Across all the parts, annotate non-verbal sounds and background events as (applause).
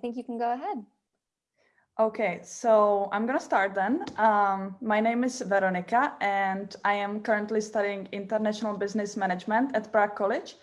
think you can go ahead. Okay, so I'm gonna start then. Um, my name is Veronika and I am currently studying International Business Management at Prague College.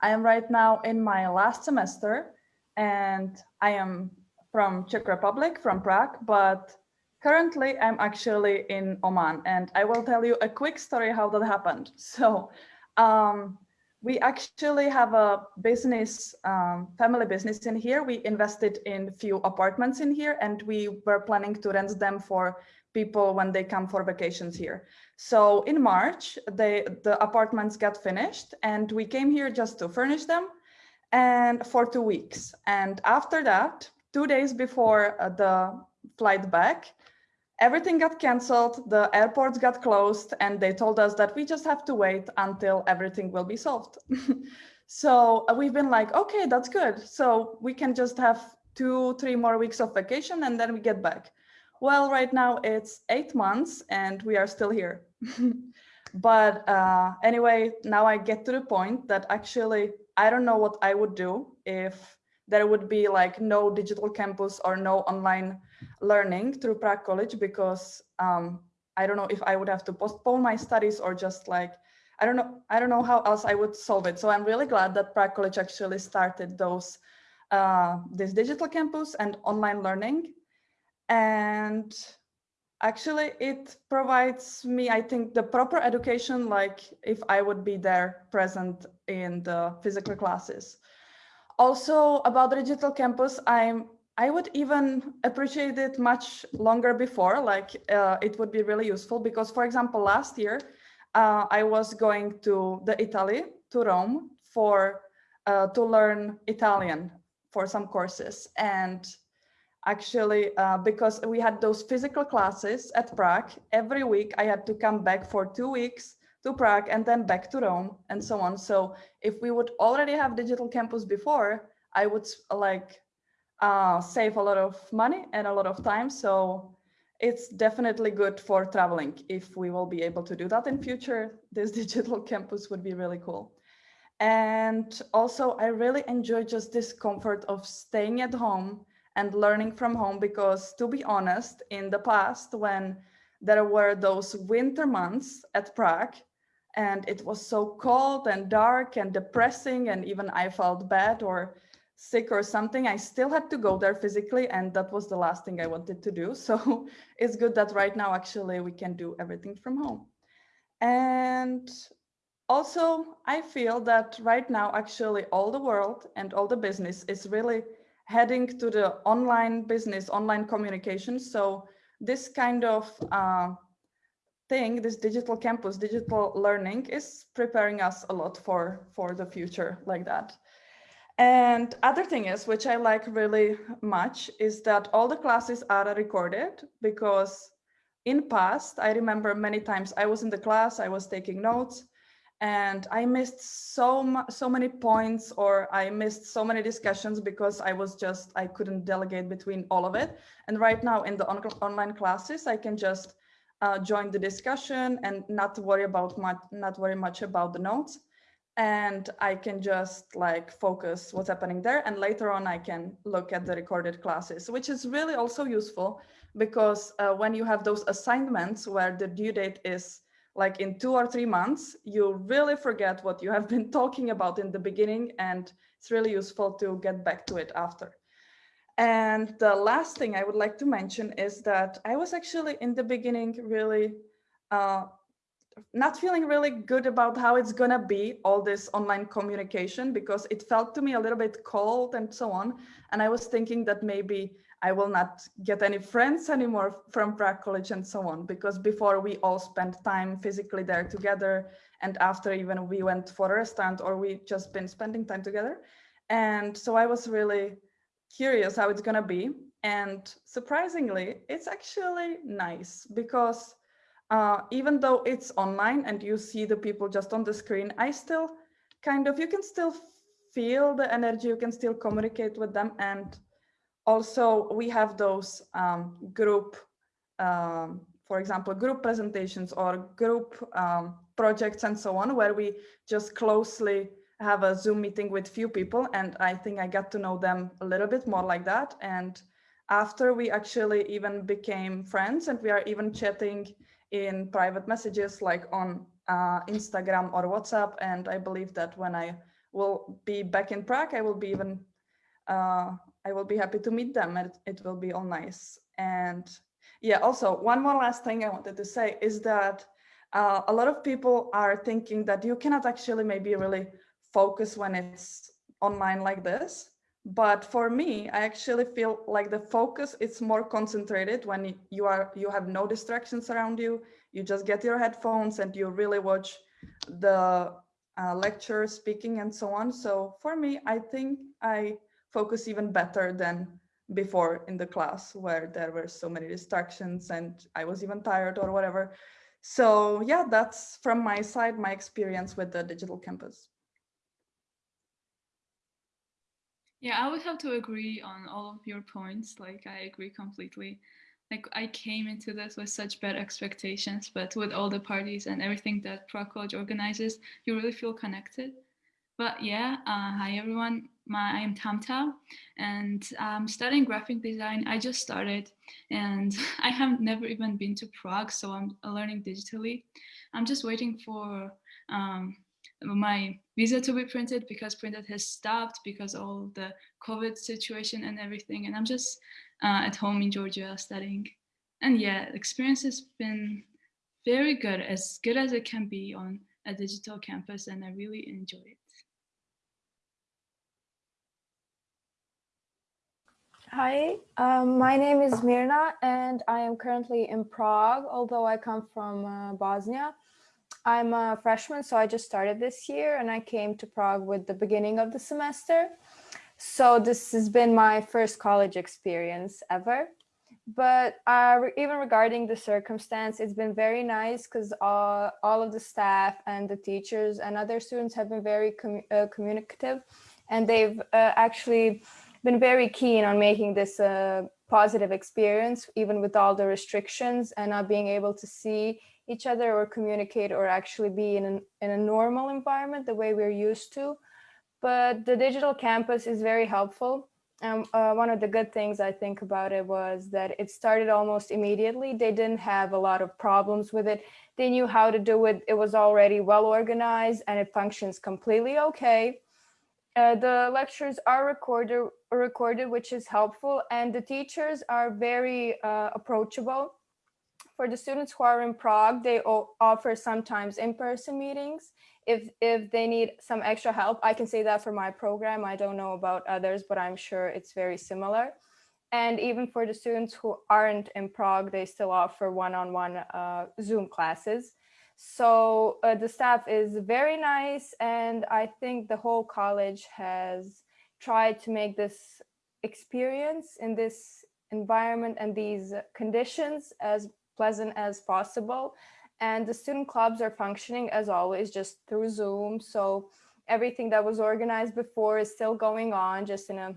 I am right now in my last semester and I am from Czech Republic, from Prague, but currently I'm actually in Oman and I will tell you a quick story how that happened. So um, we actually have a business, um, family business in here. We invested in few apartments in here and we were planning to rent them for people when they come for vacations here. So in March, they, the apartments got finished and we came here just to furnish them and for two weeks. And after that, two days before uh, the flight back, everything got canceled, the airports got closed, and they told us that we just have to wait until everything will be solved. (laughs) so uh, we've been like, okay, that's good. So we can just have two, three more weeks of vacation and then we get back. Well, right now it's eight months and we are still here. (laughs) but uh, anyway, now I get to the point that actually, I don't know what I would do if there would be like no digital campus or no online learning through Prague College because um, I don't know if I would have to postpone my studies or just like, I don't know, I don't know how else I would solve it. So I'm really glad that Prague College actually started those, uh, this digital campus and online learning. And actually it provides me, I think, the proper education, like if I would be there present in the physical classes. Also about the digital campus, I'm I would even appreciate it much longer before, like uh, it would be really useful because, for example, last year uh, I was going to the Italy, to Rome for uh, to learn Italian for some courses. And actually, uh, because we had those physical classes at Prague, every week I had to come back for two weeks to Prague and then back to Rome and so on. So if we would already have digital campus before, I would like uh, save a lot of money and a lot of time. So it's definitely good for traveling. If we will be able to do that in future, (laughs) this digital (laughs) campus would be really cool. And also I really enjoy just this comfort of staying at home and learning from home because to be honest, in the past when there were those winter months at Prague and it was so cold and dark and depressing and even I felt bad or sick or something, I still had to go there physically and that was the last thing I wanted to do. (laughs) So it's good that right now actually we can do everything from home. And also I feel that right now actually all the world and all the business is really heading to the online business, online communication. So this kind of uh, thing, this digital campus, digital learning is preparing us a lot for, for the future like that. And other thing is, which I like really much, is that all the classes are recorded because in past, I remember many times I was in the class, I was taking notes, and I missed so so many points or I missed so many discussions because I was just I couldn't delegate between all of it. And right now in the on online classes, I can just uh, join the discussion and not worry about much, not worry much about the notes and I can just like focus what's happening there. And later on, I can look at the recorded classes, which is really also useful because uh, when you have those assignments where the due date is like in two or three months, you really forget what you have (laughs) been talking about in the beginning. And it's really useful to get back to it after. And the last thing I would like to mention is that I was actually in the beginning really uh, not feeling really good about how it's gonna be all this online communication because it felt to me a little bit cold and so on. And I was thinking that maybe I will not get any friends anymore from Prague College and so on, because before we all spent time physically there together. And after even we went for a restaurant or we just been spending time together. And so I was really curious how it's gonna be. And surprisingly, it's actually nice because uh, even though it's online and you see the people just on the screen, I still kind of, you can still feel the energy, you can still communicate with them. And also we have those um, group, um, for example, group presentations or group um, projects and so on, where we just closely have a Zoom meeting with few people and I think I got to know them a little bit more like that. And after we actually even became friends and we are even chatting in private messages like on uh, Instagram or WhatsApp. And I believe that when I will be back in Prague, I will be even, uh, I will be happy to meet them and it will be all nice. And yeah, also one more last thing I wanted to say is that uh, a lot of people are thinking that you cannot actually maybe really focus when it's online like this. But for me, I actually feel like the focus is more concentrated when you are you have no distractions around you. You just get your headphones and you really watch the uh, lecture, speaking, and so on. So for me, I think I focus even better than before in the class where there were so many distractions and I was even tired or whatever. So yeah, that's from my side, my experience with the digital campus. Yeah, I would have to agree on all of your points. Like, I agree completely. Like, I came into this with such bad expectations, but with all the parties and everything that Prague College organizes, you really feel connected. But yeah, uh, hi everyone. My, I am Tamta and I'm studying graphic design. I just started and (laughs) I have never even been to Prague, so I'm learning digitally. I'm just waiting for um, my visa to be printed because printed has stopped because all the COVID situation and everything. And I'm just uh, at home in Georgia studying. And yeah, experience has been very good, as good as it can be on a digital campus. And I really enjoy it. Hi, um, my name is Mirna and I am currently in Prague, although I come from uh, Bosnia. I'm a freshman, so I just started this year and I came to Prague with the beginning of the semester. So this has been my first college experience ever. But uh, even regarding the circumstance, it's been very nice because all, all of the staff and the teachers and other students have been very com uh, communicative and they've uh, actually been very keen on making this a positive experience, even with all the restrictions and not being able to see each other or communicate or actually be in, an, in a normal environment the way we're used to. But the digital campus is very helpful. And uh, one of the good things I think about it was that it started almost immediately. They didn't have a lot of problems with it. They knew how to do it. It was already well organized and it functions completely okay. Uh, the lectures are recorded, recorded, which is helpful, and the teachers are very uh, approachable for the students who are in Prague, they offer sometimes in-person meetings. If, if they need some extra help, I can say that for my program. I don't know about others, but I'm sure it's very similar. And even for the students who aren't in Prague, they still offer one-on-one -on -one, uh, Zoom classes. So uh, the staff is very nice. And I think the whole college has tried to make this experience in this environment and these conditions as pleasant as possible. And the student clubs are functioning as always, just through Zoom. So everything that was organized before is still going on, just in a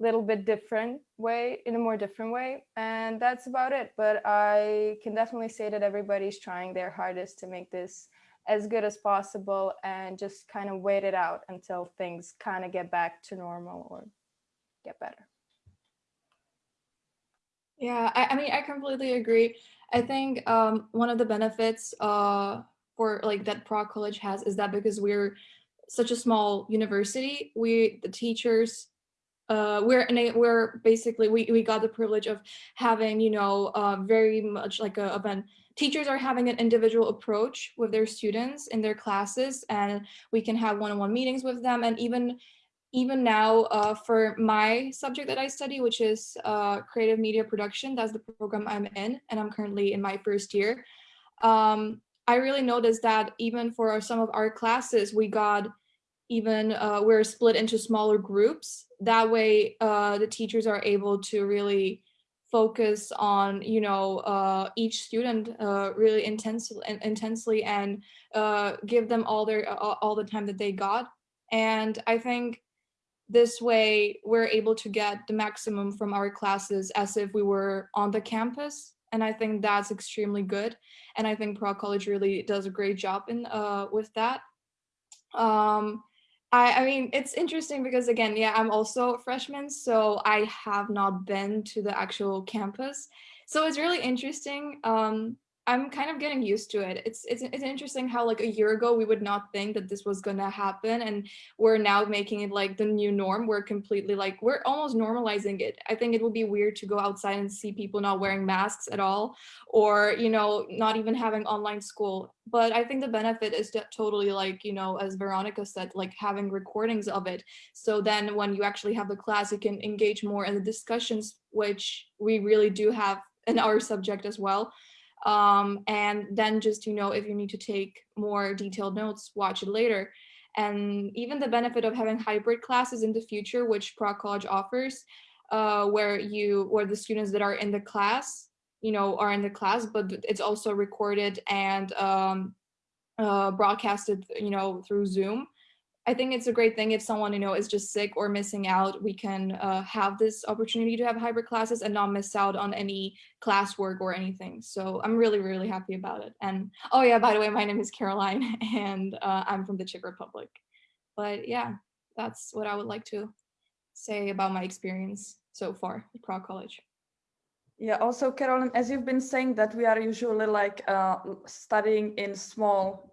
little bit different way, in a more different way. And that's about it. But I can definitely say that everybody's trying their hardest to make this as good as possible and just kind of wait it out until things kind of get back to normal or get better. Yeah, I, I mean, I completely agree. I think um, one of the benefits uh, for like that Prague College has is that because we're such a small university, we the teachers uh, we're we're basically we we got the privilege of having you know uh, very much like a event. Teachers are having an individual approach with their students in their classes, and we can have one-on-one -on -one meetings with them, and even even now uh, for my subject that I study, which is uh, creative media production, that's the program I'm in, and I'm currently in my first year. Um, I really noticed that even for some of our classes, we got even, uh, we're split into smaller groups. That way uh, the teachers are able to really focus on, you know, uh, each student uh, really intensely, intensely and give them all their, all the time that they got. And I think this way we're able to get the maximum from our classes as if we were on the campus and I think that's extremely good and I think Prague College really does a great job in uh, with that. Um, I, I mean, it's interesting because again, yeah, I'm also a freshman, so I have not been to the actual campus. So it's really interesting. Um, I'm kind of getting used to it. It's, it's it's interesting how like a year ago we would not think that this was gonna happen, and we're now making it like the new norm. We're completely like we're almost normalizing it. I think it would be weird to go outside and see people not wearing masks at all, or you know not even having online school. But I think the benefit is totally like you know as Veronica said, like having recordings of it. So then when you actually have the class, you can engage more in the discussions, which we really do have in our subject as well um, and then just you know if you need to take more detailed notes watch it later. And even the benefit of having hybrid classes in the future which Prague College offers uh, where you where the students that are in the class you know are in the class but it's also recorded and um, uh, broadcasted you know through Zoom I think it's a great thing if someone, you know, is just sick or missing out, we can uh, have this opportunity to have hybrid classes and not miss out on any classwork or anything. So I'm really, really happy about it. And oh yeah, by the way, my name is Caroline (laughs) and uh, I'm from the Czech Republic. But yeah, that's what I would like to say about my experience so far at Prague College. Yeah, also Caroline, as you've been saying that we are usually like uh, studying in small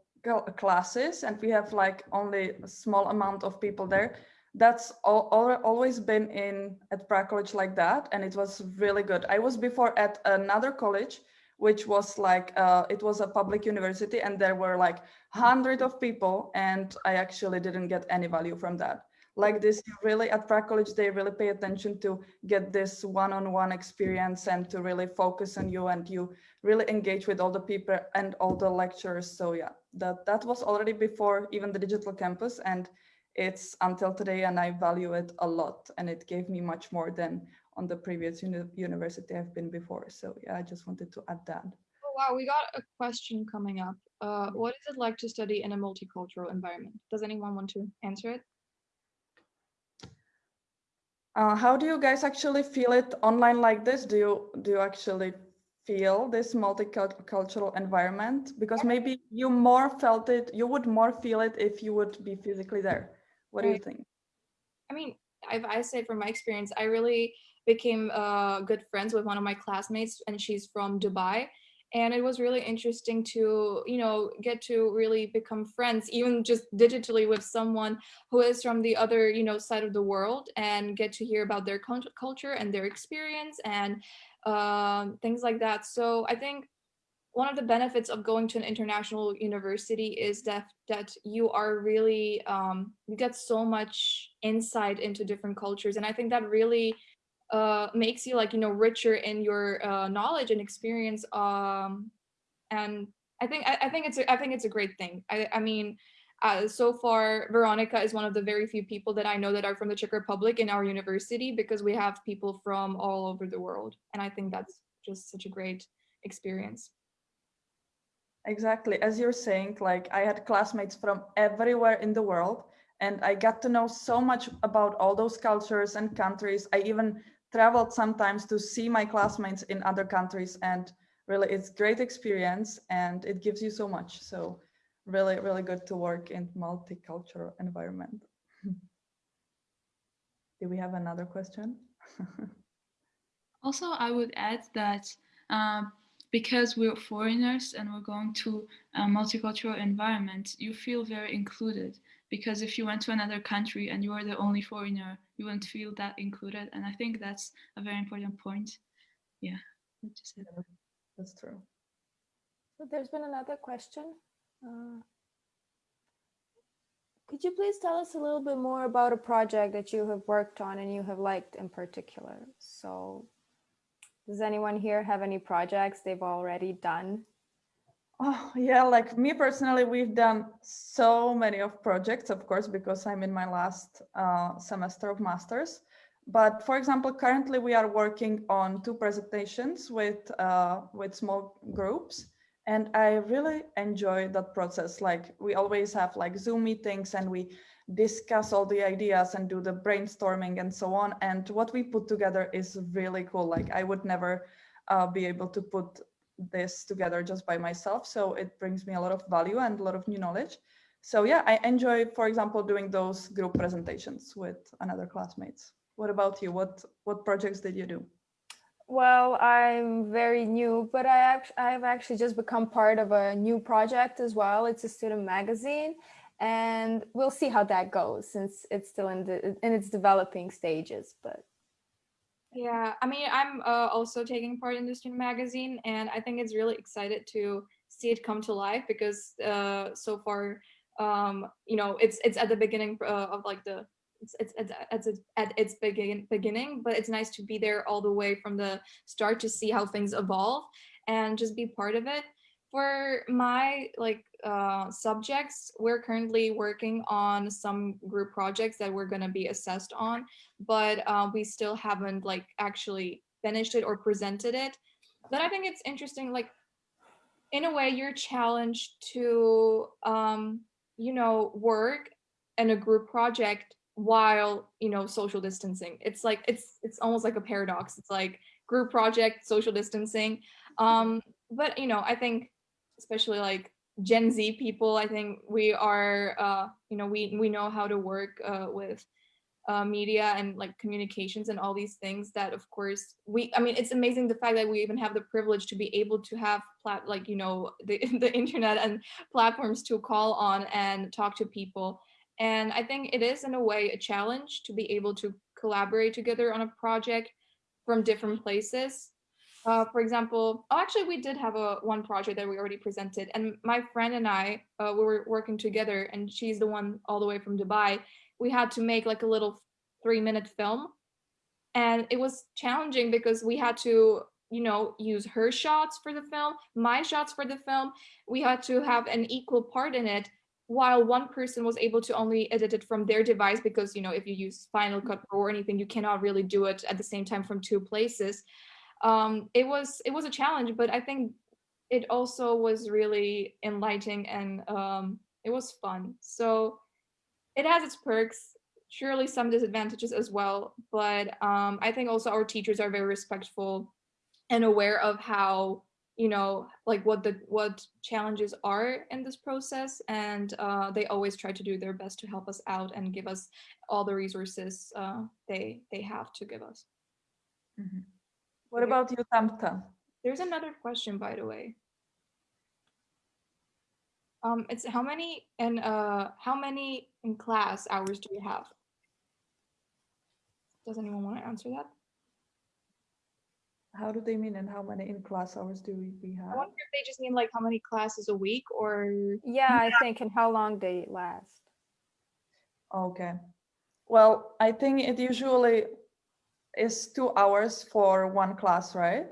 classes and we have like only a small amount of people there. That's all, all, always been in at Prague College like that and it was really good. I was before at another college which was like uh, it was a public university and there were like hundred of people and i actually didn't get any value from that. Like this really at Prague College they really pay attention to get this one-on-one -on -one experience and to really focus on you and you really engage with all the people and all the lectures so yeah that that was already before even the digital campus and it's until today and I value it a lot and it gave me much more than on the previous uni university I've been before. So yeah, I just wanted to add that. Oh, wow, we got a question coming up. Uh, what is it like to study in a multicultural environment? Does anyone want to answer it? Uh, how do you guys actually feel it online like this? Do you do you actually feel this multicultural environment? Because maybe you more felt it, you would more feel it if you would be physically there. What do you think? I mean, if I say from my experience, I really became uh, good friends with one of my classmates and she's from Dubai. And it was really interesting to, you know, get to really become friends, even just digitally with someone who is from the other, you know, side of the world and get to hear about their culture and their experience and um, things like that. So I think one of the benefits of going to an international university is that that you are really um, you get so much insight into different cultures, and I think that really uh, makes you like you know richer in your uh, knowledge and experience. Um, and I think I, I think it's a, I think it's a great thing. I, I mean. Uh, so far, Veronica is one of the very few people that I know that are from the Czech Republic in our university because we have people from all over the world. And I think that's just such a great experience. Exactly. As you're saying, like I had classmates from everywhere in the world and I got to know so much about all those cultures and countries. I even traveled sometimes to see my classmates in other countries and really it's great experience and it gives you so much. So really, really good to work in multicultural environment. (laughs) Do we have another question? (laughs) also, I would add that um, because we're foreigners and we're going to a multicultural environment, you feel very included. Because if you went to another country and you are the only foreigner, you wouldn't feel that included. And I think that's a very important point. Yeah, that's true. So there's been another question. Uh, could you please tell us a little bit more about a project that you have worked on and you have liked in particular? So does anyone here have any projects they've already done? Oh yeah, like me personally, we've done so many of projects, of course, because I'm in my last uh, semester of masters. But for example, currently we are working on two presentations with uh, with small groups. And I really enjoy that process. Like we always have like Zoom meetings and we discuss all the ideas and do the brainstorming and so on. And what we put together is really cool. Like I would never uh, be able to put this together just by myself. So it brings me a lot of value and a lot of new knowledge. So yeah, I enjoy, for example, doing those group presentations with another classmates. What about you? What what projects did you do? Well, I'm very new, but I act I've actually just become part of a new project as well. It's a student magazine, and we'll see how that goes since it's still in the in its developing stages. But Yeah, I mean, I'm uh, also taking part in the student magazine, and I think it's really excited to see it come to life because uh, so far, um, you know, it's it's at the beginning uh, of like the it's it's it's at its at its begin beginning, but it's nice to be there all the way from the start to see how things evolve and just be part of it. For my like uh, subjects, we're currently working on some group projects that we're going to be assessed on, but uh, we still haven't like actually finished it or presented it. But I think it's interesting, like in a way you're challenged to, um, you know, work in a group project while, you know, social distancing. It's like, it's, it's almost like a paradox. It's like group project, social distancing. Um, but, you know, I think especially like Gen Z people, I think we are, uh, you know, we we know how to work uh, with uh, media and like communications and all these things. That of course we, I mean, it's amazing the fact that we even have the privilege to be able to have plat like you know the (laughs) the internet and platforms to call on and talk to people. And I think it is in a way a challenge to be able to collaborate together on a project from different places uh, for example, oh, actually, we did have a one project that we already presented, and my friend and I, uh, we were working together, and she's the one all the way from Dubai. We had to make like a little three-minute film, and it was challenging because we had to, you know, use her shots for the film, my shots for the film. We had to have an equal part in it, while one person was able to only edit it from their device because, you know, if you use Final Cut Pro or anything, you cannot really do it at the same time from two places um, it was it was a challenge, but I think it also was really enlightening and um, it was fun. So it has its perks, surely some disadvantages as well, but um, I think also our teachers are very respectful and aware of how you know like what the what challenges are in this process and uh, they always try to do their best to help us out and give us all the resources uh, they they have to give us mm -hmm. What about you, Tamta? There's another question, by the way. Um, it's how many and uh, how many in class hours do you have? Does anyone want to answer that? How do they mean and how many in class hours do we have? I wonder if they just mean like how many classes a week or yeah, I think and how long they last. Okay. Well, I think it usually is two hours for one class, right?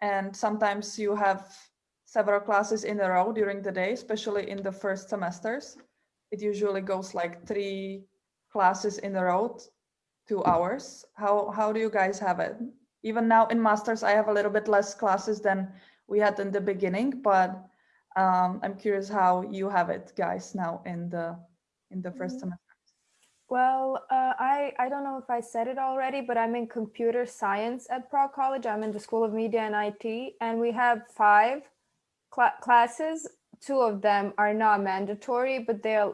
And sometimes you have several classes in a row during the day, especially in the first semesters. It usually goes like three classes in a row, two hours. How, how do you guys have it? Even now in masters, I have a little bit less classes than we had in the beginning, but um, I'm curious how you have it, guys, now in the in the 1st mm -hmm. semester. Well, uh, I, I don't know if I said it already, but I'm in computer science at Prague College. I'm in the School of Media and IT, and we have five cl classes. Two of them are not mandatory, but they're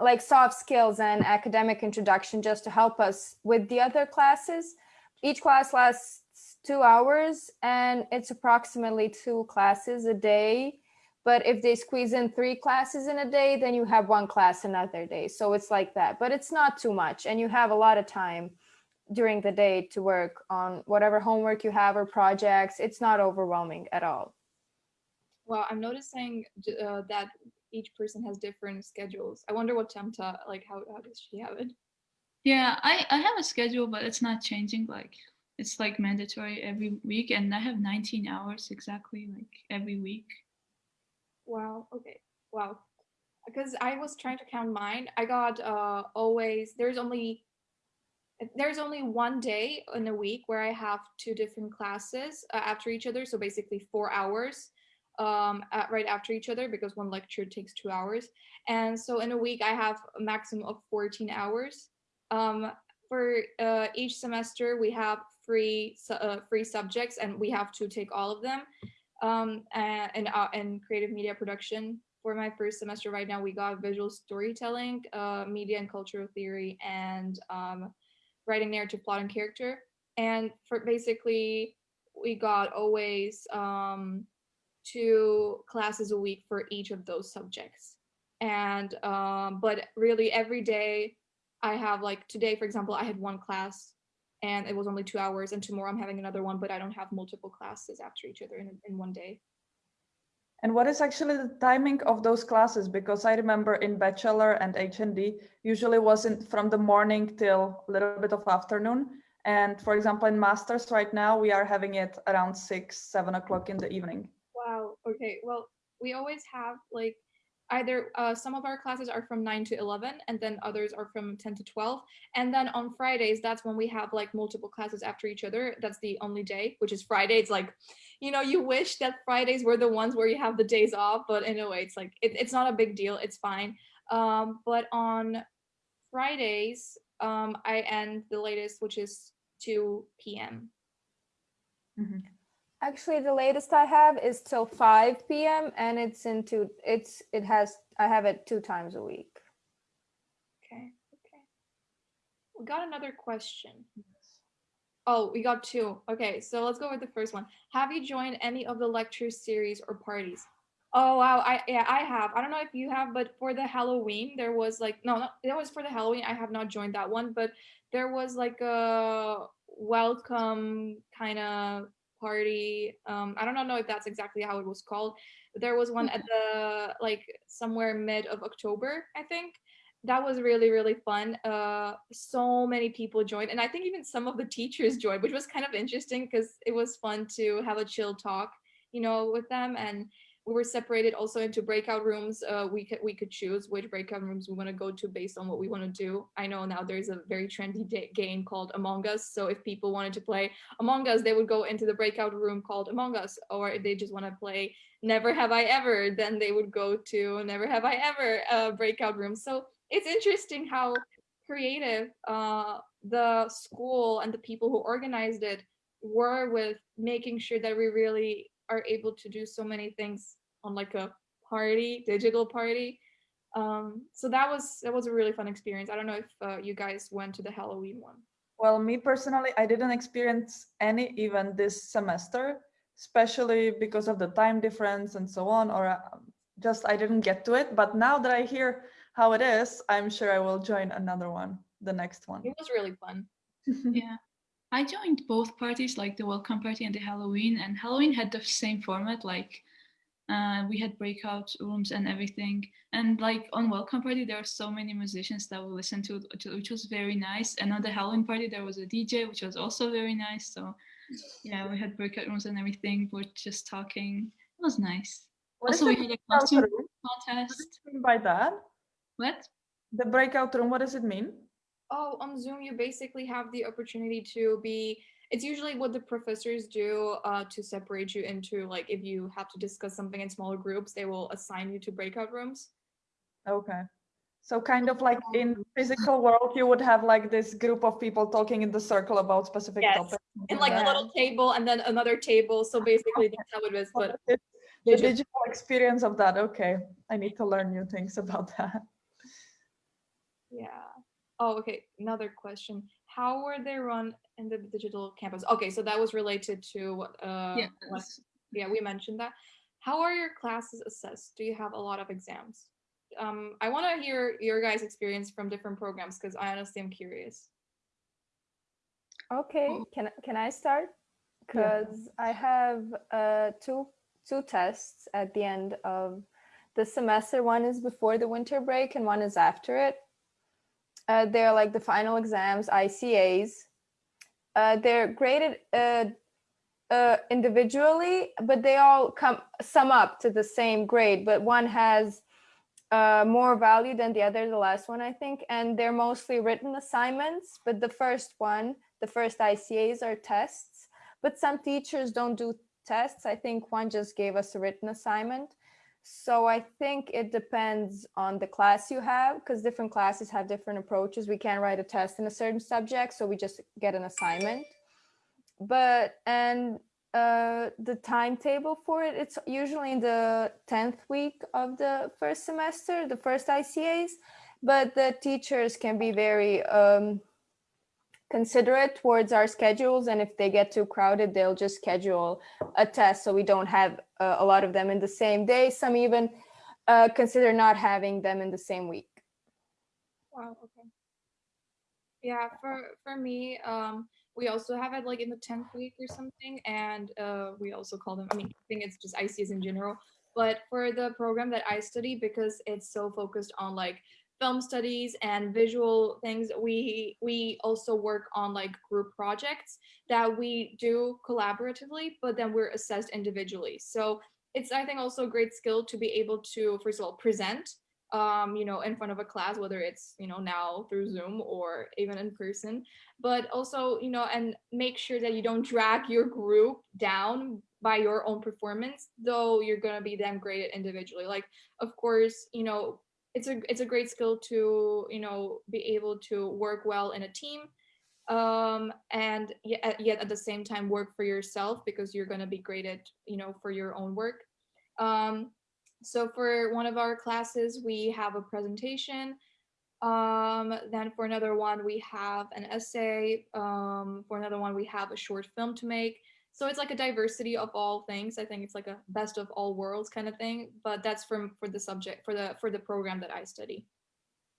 like soft skills and academic introduction just to help us with the other classes. Each class lasts two hours, and it's approximately two classes a day but if they squeeze in three classes in a day, then you have one class another day. So it's like that, but it's not too much. And you have a lot of time during the day to work on whatever homework you have or projects. It's not overwhelming at all. Well, I'm noticing uh, that each person has different schedules. I wonder what Tamta, like, how, how does she have it? Yeah, I, I have a schedule, but it's not changing. Like, it's like mandatory every week. And I have 19 hours exactly, like, every week. Wow. Okay. Wow. Because I was trying to count mine. I got uh always there's only there's only one day in a week where I have two different classes uh, after each other. So basically four hours um at, right after each other because one lecture takes two hours and so in a week i have a maximum of 14 hours um for uh, each semester we have free uh, free subjects and we have to take all of them um, and, uh, and creative media production for my first semester right now, we got visual storytelling, uh, media and cultural theory, and um, writing narrative, plot, and character. And for basically, we got always um, two classes a week for each of those subjects. And um, but really every day I have like today, for example, I had one class and it was only two hours and tomorrow I'm having another one, but I don't have multiple classes after each other in, in one day. And what is actually the timing of those classes? Because I remember in bachelor and HND usually wasn't from the morning till a little bit of afternoon. And for example, in masters right now, we are having it around six, seven o'clock in the evening. Wow. Okay. Well, we always have like either uh, some of our classes are from 9 to 11 and then others are from 10 to 12 and then on fridays that's when we have like multiple classes after each other. That's the only day which is friday. It's like you know you wish that fridays were the ones where you have the days off but in a way it's like it, it's not a big deal. It's fine. Um, but on fridays um, i end the latest which is 2 p.m Actually, the latest I have is till 5 p.m. and it's into it's it has I have it two times a week. Okay, okay. We got another question. Oh, we got two. Okay, so let's go with the first one. Have you joined any of the lecture series or parties? Oh wow, I yeah, I have. I don't know if you have, but for the Halloween, there was like no, no, that was for the Halloween. I have not joined that one, but there was like a welcome kind of party. Um, I don't know if that's exactly how it was called. There was one at the like somewhere mid of October, I think. That was really really fun. Uh, so many people joined, and I think even some of the teachers joined, which was kind of interesting because it was fun to have a chill talk, you know, with them and we were separated also into breakout rooms. Uh, we could we could choose which breakout rooms we want to go to based on what we want to do. I know now there's a very trendy game called Among Us. So if people wanted to play Among Us, they would go into the breakout room called Among Us. Or if they just want to play Never Have I Ever, then they would go to Never Have I Ever uh, breakout room. So it's interesting how creative uh, the school and the people who organized it were with making sure that we really are able to do so many things on like a party, digital party. Um, so that was that was a really fun experience. I don't know if uh, you guys went to the Halloween one. Well, me personally, I didn't experience any event this semester, especially because of the time difference and so on, or uh, just I didn't get to it. But now that I hear how it is, I'm sure I will join another one, the next one. It was really fun. (laughs) yeah. I joined both parties, like the welcome party and the Halloween, and Halloween had the same format, like uh, we had breakout rooms and everything. And like on welcome party, there were so many musicians that we listened to, which was very nice. And on the Halloween party, there was a DJ, which was also very nice. So yeah, we had breakout rooms and everything. We're just talking. It was nice. What also, we had a costume room? What contest. do you mean by that? What? The breakout room, what does it mean? Oh, on Zoom, you basically have the opportunity to be. It's usually what the professors do uh, to separate you into like if you have to discuss something in smaller groups, they will assign you to breakout rooms. Okay. So kind of like in physical world, you would have like this group of people talking in the circle about specific Yes, topics. And like a little table and then another table. So basically that's how it is. But (laughs) the digital. digital experience of that. Okay. I need to learn new things about that. Yeah. Oh, okay. Another question. How were they run in the digital campus? Okay, so that was related to what uh Yeah. what, yeah, we mentioned that. How are your classes assessed? Do you have a lot of exams? Um, I want to hear your guys' experience from different programs because I honestly am curious. Okay, Oh. can can I start? Yeah. Because I have uh, two two tests at the end of the semester. One is before the winter break, and one is after it. Uh, they're like the final exams, ICAs. Uh, they're graded uh, uh, individually, but they all come sum up to the same grade. But one has uh, more value than the other, the last one, I think. And they're mostly written assignments, but the first one, the first ICAs are tests, but some teachers don't do tests. I think one just gave us a written assignment. So I think it depends on the class you have because different classes have different approaches. We can't write a test in a certain subject, so we just get an assignment. But and uh, the timetable for it. It's usually in the 10th week of the first semester, the first ICAs, but the teachers can be very um, considerate towards our schedules. And if they get too crowded, they'll just schedule a test so we don't have uh, a lot of them in the same day. Some even uh, consider not having them in the same week. Wow. Okay. Yeah. For for me, um, we also have it like in the 10th week or something. And uh, we also call them, I mean, I think it's just ICs in general. But for the program that I study, because it's so focused on like film studies and visual things, we we also work on like group projects that we do collaboratively, but then we're assessed individually. So it's, I think, also a great skill to be able to, first of all, present um, you know, in front of a class, whether it's, you know, now through Zoom or even in person, but also, you know, and make sure that you don't drag your group down by your own performance, though you're going to be then graded individually. Like, of course, you know, it's a, it's a great skill to, you know, be able to work well in a team um and yet, yet at the same time work for yourself because you're going to be graded you know for your own work um so for one of our classes, we have a presentation. Um, then for another one, we have an essay. Um, for another one, we have a short film to make. So it's like a diversity of all things. I think it's like a best of all worlds kind of thing. But that's from for the subject for the for the program that I study.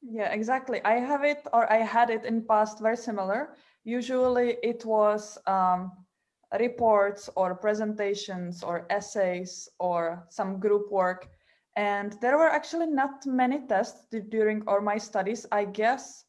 Yeah, exactly. I have it or I had it in past very similar. Usually it was um, reports or presentations or essays or some group work and there were actually not many tests during all my studies. I guess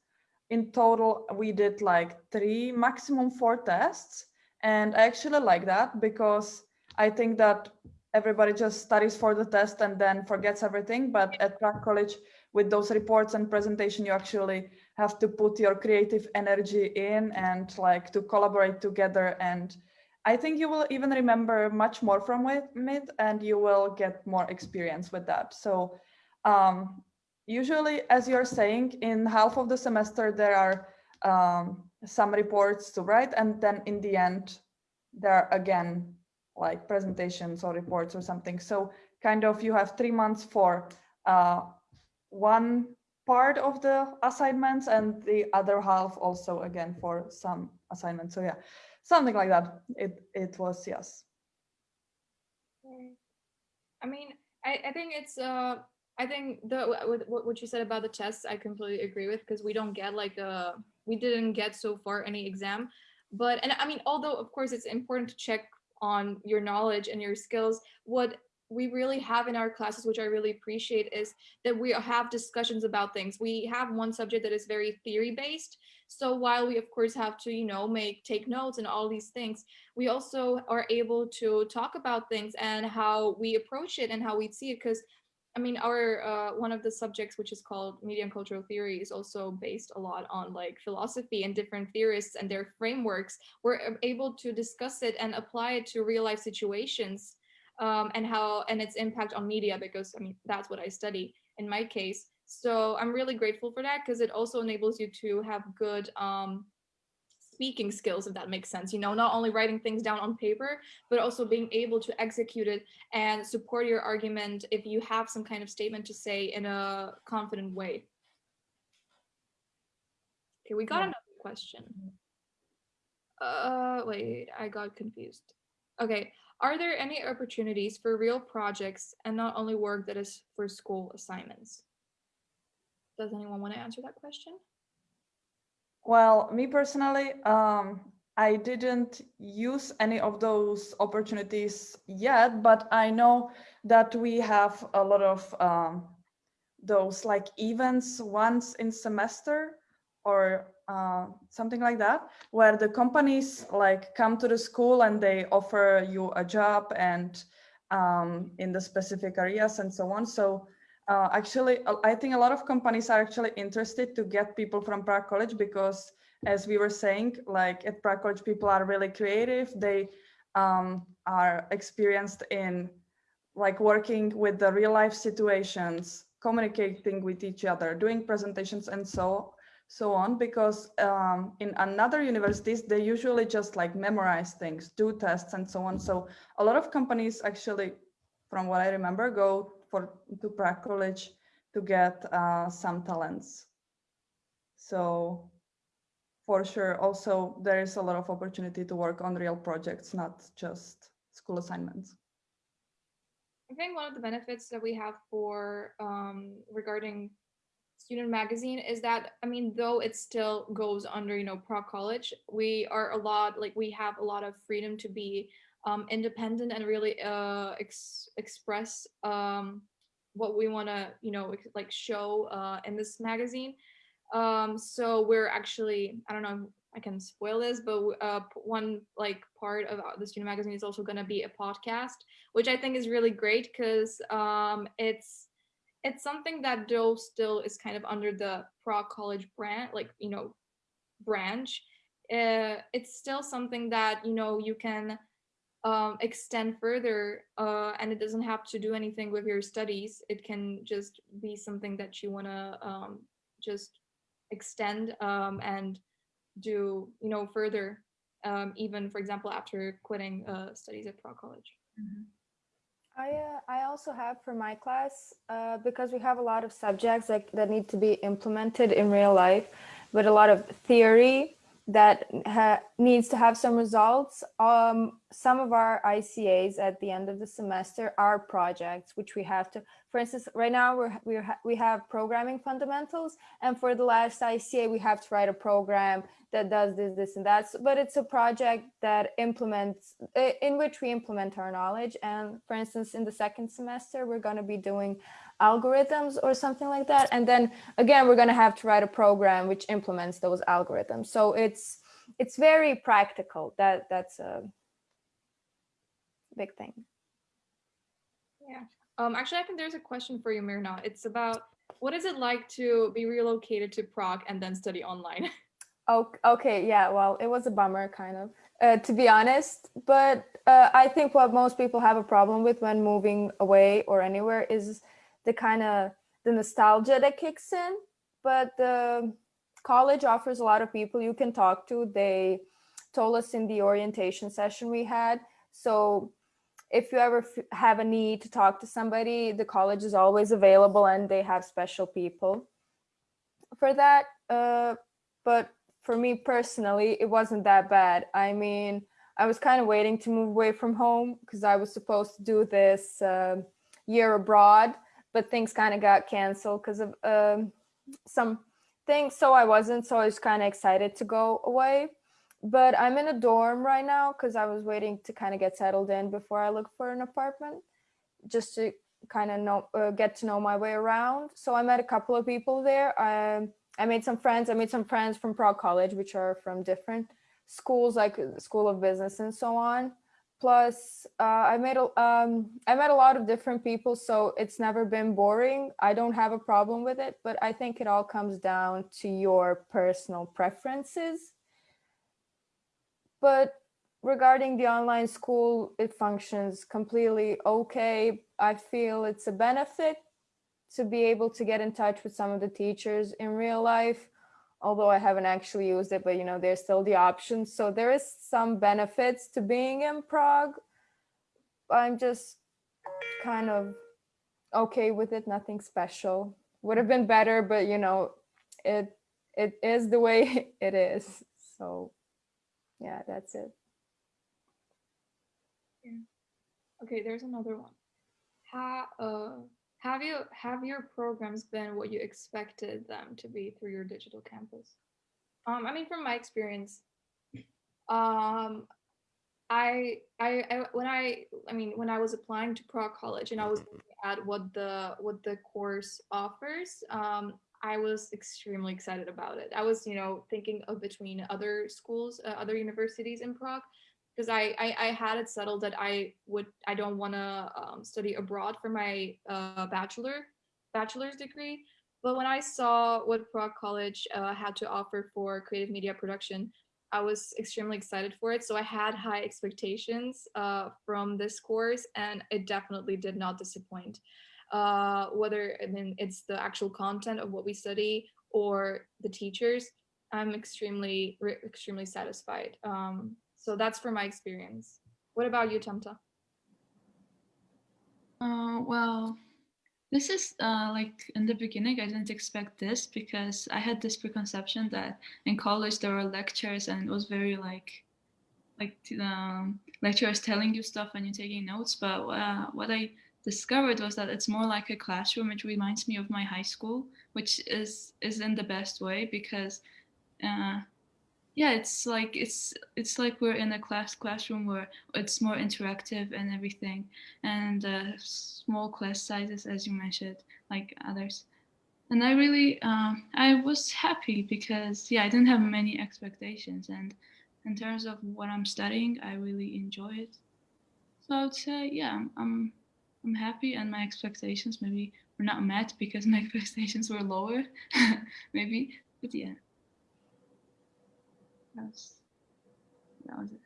in total, we did like three, maximum four tests. And I actually like that because I think that everybody just studies for the test and then forgets everything. But at Prague College, with those reports and presentation, you actually have to put your creative energy in and like to collaborate together and I think you will even remember much more from it and you will get more experience with that. So um, usually, as you're saying, in half of the semester, there are um, some reports to write. And then in the end, there are again, like presentations or reports or something. So kind of you have three months for uh, one part of the assignments and the other half also again for some assignments. So yeah, something like that. It it was yes. I mean, I I think it's uh I think the with what you said about the tests, I completely agree with because we don't get like a we didn't get so far any exam, but and I mean although of course it's important to check on your knowledge and your skills, what we really have in our classes, which I really appreciate, is that we have discussions about things. We have one subject that is very theory based. So while we of course have to, you know, make take notes and all these things, we also are able to talk about things and how we approach it and how we see it. Because I mean, our uh, one of the subjects, which is called media and cultural theory, is also based a lot on like philosophy and different theorists and their frameworks. We're able to discuss it and apply it to real life situations um, and how and its impact on media because I mean that's what I study in my case. So I'm really grateful for that because it also enables you to have good um, speaking skills, if that makes sense. You know, not only writing things down on paper, but also being able to execute it and support your argument if you have some kind of statement to say in a confident way. Okay, we got yeah. another question. Uh, wait, I got confused. Okay, are there any opportunities for real projects and not only work that is for school assignments? Does anyone want to answer that question? Well, me personally, um, I didn't use any of those opportunities yet, but I know that we have a lot of um, those like events once in semester or uh, something like that, where the companies like come to the school and they offer you a job and um, in the specific areas and so on. So uh, actually, I think a lot of companies are actually interested to get people from Prague College because as we were saying, like at Prague College, people are really creative. They um, are experienced in like working with the real life situations, communicating with each other, doing presentations and so so on, because um, in another universities, they usually just like memorize things, do tests and so on. So a lot of companies actually, from what I remember, go for to Prague College to get uh, some talents. So for sure, also there is a lot of opportunity to work on real projects, not just school assignments. I think one of the benefits that we have for um, regarding student magazine is that I mean, though it still goes under you know Prague College, we are a lot like we have a lot of freedom to be um, independent and really uh, ex express um, what we want to you know like show uh, in this magazine. Um, so we're actually I don't know I can spoil this, but uh, one like part of the student magazine is also going to be a podcast, which I think is really great because um, it's it's something that though still is kind of under the Prague College brand, like you know, branch. Uh, it's still something that you know you can um, extend further, uh, and it doesn't have to do anything with your studies. It can just be something that you want to um, just extend um, and do you know further um, even for example after quitting uh, studies at Prague College. Mm -hmm. I uh, I also have for my class uh, because we have a lot of subjects like that need to be implemented in real life, but a lot of theory that needs to have some results. Um, some of our ICAs at the end of the semester are projects which we have to for instance, right now we're, we're we have programming fundamentals, and for the last ICA, we have to write a program that does this, this, and that. But it's a project that implements, in which we implement our knowledge. And for instance, in the second semester, we're going to be doing algorithms or something like that. And then again, we're going to have to write a program which implements those algorithms. So it's it's very practical. That that's a big thing. Yeah. Um, actually, I think there's a question for you, Mirna. It's about what is it like to be relocated to Prague and then study online? (laughs) Oh, okay, yeah, well, it was a bummer, kind of, uh, to be honest. But uh, I think what most people have a problem with when moving away or anywhere is the kind of the nostalgia that kicks in. But the college offers a lot of people you can talk to. They told us in the orientation session we had. So if you ever have a need to talk to somebody, the college is always available and they have special people for that. Uh, but for me personally, it wasn't that bad. I mean, I was kind of waiting to move away from home because I was supposed to do this uh, year abroad, but things kind of got canceled because of uh, some things. So I wasn't, so I was kind of excited to go away but I'm in a dorm right now because I was waiting to kind of get settled in before I look for an apartment, just to kind of know, uh, get to know my way around. So I met a couple of people there. I, I made some friends. I made some friends from Prague College, which are from different schools, like School of Business and so on. Plus, uh, I made a, um, I met a lot of different people, so it's never been boring. I don't have a problem with it, but I think it all comes down to your personal preferences but regarding the online school, it functions completely okay. I feel it's a benefit to be able to get in touch with some of the teachers in real life, although I haven't actually used it, but you know, there's still the option. So there is some benefits to being in Prague. I'm just kind of okay with it, nothing special. Would have been better, but you know, it it is the way (laughs) it is. So yeah, that's it. Yeah. Okay, there's another one. How uh have you have your programs been what you expected them to be through your digital campus? Um, I mean, from my experience, um, I, I, I, when I, I mean, when I was applying to Prague College and I was looking at what the what the course offers, um, I was extremely excited about it. I was, you know, thinking of between other schools, uh, other universities in Prague, because I, I, I had it settled that I would I don't want to um, study abroad for my uh, bachelor bachelor's degree. But when I saw what Prague College uh, had to offer for creative media production, I was extremely excited for it. So I had high expectations uh, from this course, and it definitely did not disappoint uh, whether I mean it's the actual content of what we study or the teachers, I'm extremely, extremely satisfied. Um, so that's for my experience. What about you, Tamta? Uh, well, this is uh, like in the beginning, I didn't expect this because I had this preconception that in college there were lectures and it was very like, like um, lecturers telling you stuff and you're taking notes. But uh, what I discovered was that it's more like a classroom. It reminds me of my high school, which is is in the best way because uh, yeah it's like it's it's like we're in a class classroom where it's more interactive and everything and uh, small class sizes as you mentioned like others and i really um, i was happy because yeah i didn't have many expectations and in terms of what i'm studying i really enjoy it so i would say yeah i'm happy and my expectations maybe were not met because my (laughs) expectations were lower (laughs) maybe but yeah that was, that was it.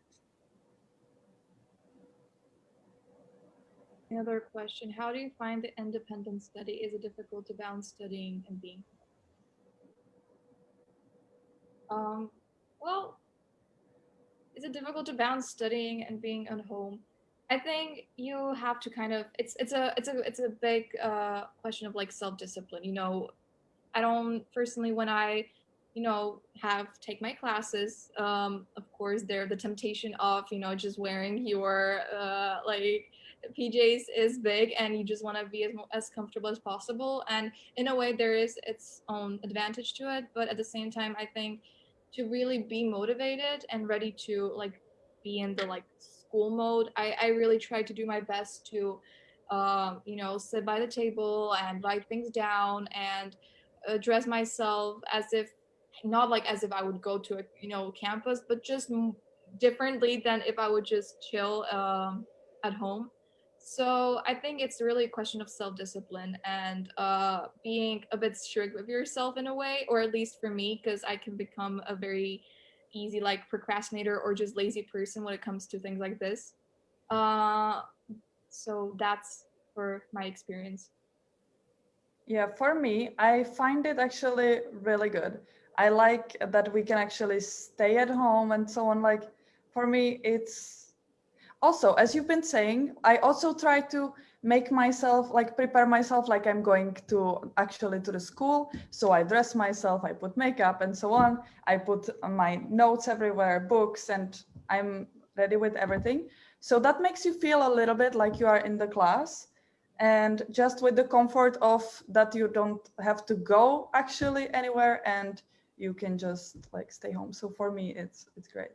Another question, how do you find the independent study? Is it difficult to balance studying and being? Um, well, is it difficult to balance studying and being at home? I think you have to kind of it's it's a it's a it's a big uh, question of like self discipline. You know, I don't personally when I you know have take my classes um of course there the temptation of you know just wearing your uh like pjs is big and you just want to be as, as comfortable as possible and in a way there is its own advantage to it but at the same time i think to really be motivated and ready to like be in the like school mode i i really try to do my best to um you know sit by the table and write things down and dress myself as if not like as if I would go to a you know campus, but just differently than if I would just chill um, at home. So I think it's really a question of self-discipline and uh, being a bit strict with yourself in a way, or at least for me, because I can become a very easy like procrastinator or just lazy person when it comes to things like this. Uh, so that's for my experience. Yeah, for me, I find it actually really good. I like that we can actually stay at home and so on. Like for me, it's also, as you've been saying, I also try to make myself like prepare myself like I'm going to actually to the school. So I dress myself, I put makeup and so on. I put my notes everywhere, books, and I'm ready with everything. So that makes you feel a little bit like you are in the class and just with the comfort of that you don't have to go actually anywhere and you can just like stay home. So for me, it's it's great.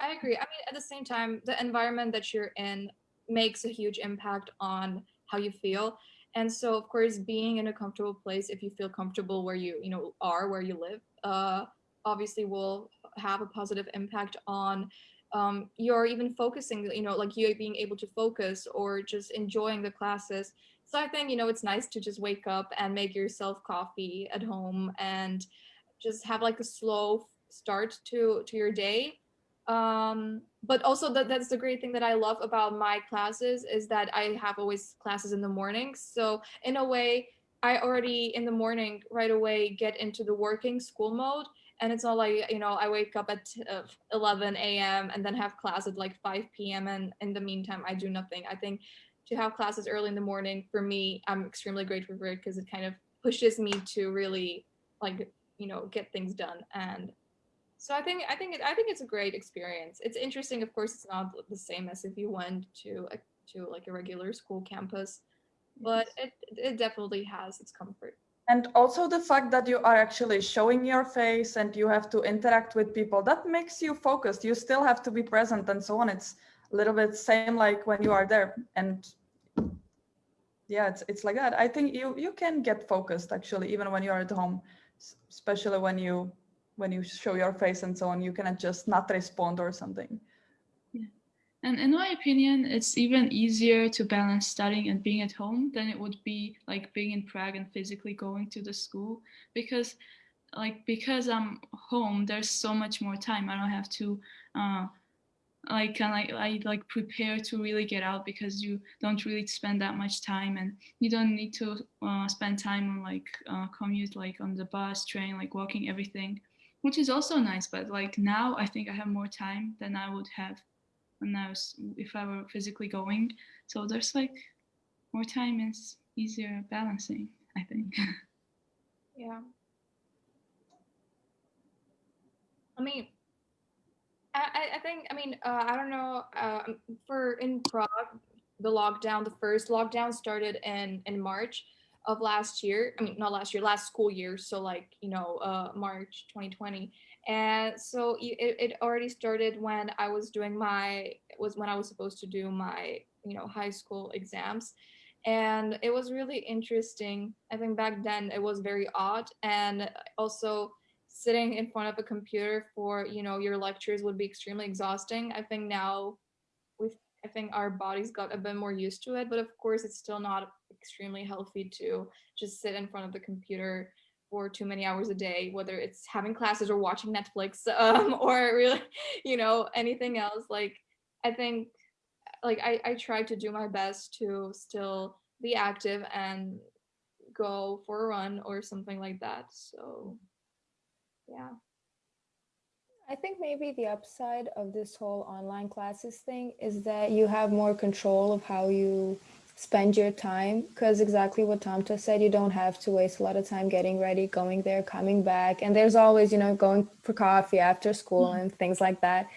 I agree. I mean, at the same time, the environment that you're in makes a huge impact on how you feel. And so, of course, being in a comfortable place, if you feel comfortable where you you know are, where you live, uh, obviously will have a positive impact on um, you're even focusing, you know, like you being able to focus or just enjoying the classes. So I think, you know, it's nice to just wake up and make yourself coffee at home and just have like a slow start to to your day um but also that that's the great thing that i love about my classes is that i have always classes in the morning. So in a way i already in the morning right away get into the working school mode. And it's not like you know i wake up at uh, 11 a.m and then have class at like 5 p.m and in the meantime i do nothing. I think to have classes early in the morning for me i'm extremely grateful for it because it kind of pushes me to really like you know get things done. And so i think i think it, i think it's a great experience. It's interesting of course it's not the same as if you went to a, to like a regular school campus but it it definitely has its comfort. And also the fact that you are actually showing your face and you have to interact with people that makes you focused. You still have to be present and so on. It's a little bit same like when you are there. And yeah it's it's like that. I think you you can get focused actually even when you're at home especially when you when you show your face and so on, you cannot just not respond or something. Yeah. And in my opinion, it's even easier to balance studying and being at home than it would be like being in Prague and physically going to the school because like because I'm home, there's so much more time. I don't have to uh, like can I, I like prepare to really get out because you don't really spend that much time and you don't need to uh, spend time on like uh, commute like on the bus train like walking everything which is also nice but like now i think i have more time than i would have when i was if i were physically going. So there's like more time is easier balancing i think. (laughs) Yeah. I mean, I, I- think, I mean, uh, I don't know, uh, for in Prague, the lockdown, the first lockdown started in, in March of last year. I mean, not last year, last school year. So like, you know, uh, March 2020. And so it, it already started when I was doing my, was when I was supposed to do my, you know, high school exams. And it was really interesting. I think back then it was very odd. And also, sitting in front of a computer for you know your lectures would be extremely exhausting i think now we've i think our bodies got a bit more used to it but of course it's still not extremely healthy to just sit in front of the computer for too many hours a day whether it's having classes or watching netflix (laughs) um, or really you know anything else. Like i think like I, I try to do my best to still be active and go for a run or something like that. So yeah. I think maybe the upside of this whole online classes thing is that you have more control of how you spend your time because exactly what Tamta said, you don't have to waste a lot of time getting ready, going there, coming back. And there's always, you know, going for coffee after school mm-hmm. and things like that.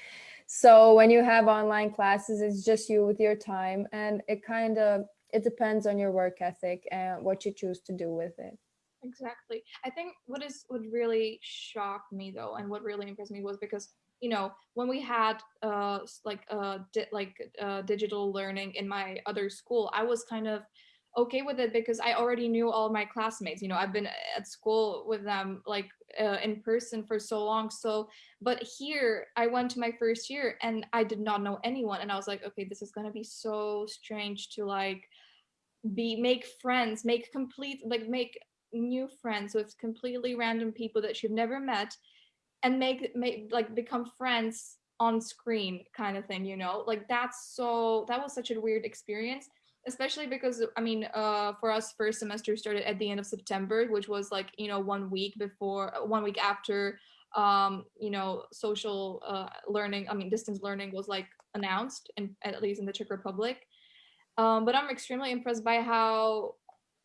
So when you have online classes, it's just you with your time and it kind of it depends on your work ethic and what you choose to do with it. exactly i think what is what really shocked me though and what really impressed me was because you know when we had uh like uh like uh digital learning in my other school i was kind of okay with it because i already knew all my classmates you know i've been at school with them like uh, in person for so long so but here i went to my first year and i did not know anyone and i was like okay this is going to be so strange to like be make friends make complete like make new friends with completely random people that you've never met and make make like become friends on screen kind of thing you know? Like that's so that was such a weird experience especially because i mean uh for us first semester started at the end of september which was like you know one week before uh, one week after um you know social uh learning i mean distance learning was like announced in at least in the czech republic. Um, but I'm extremely impressed by how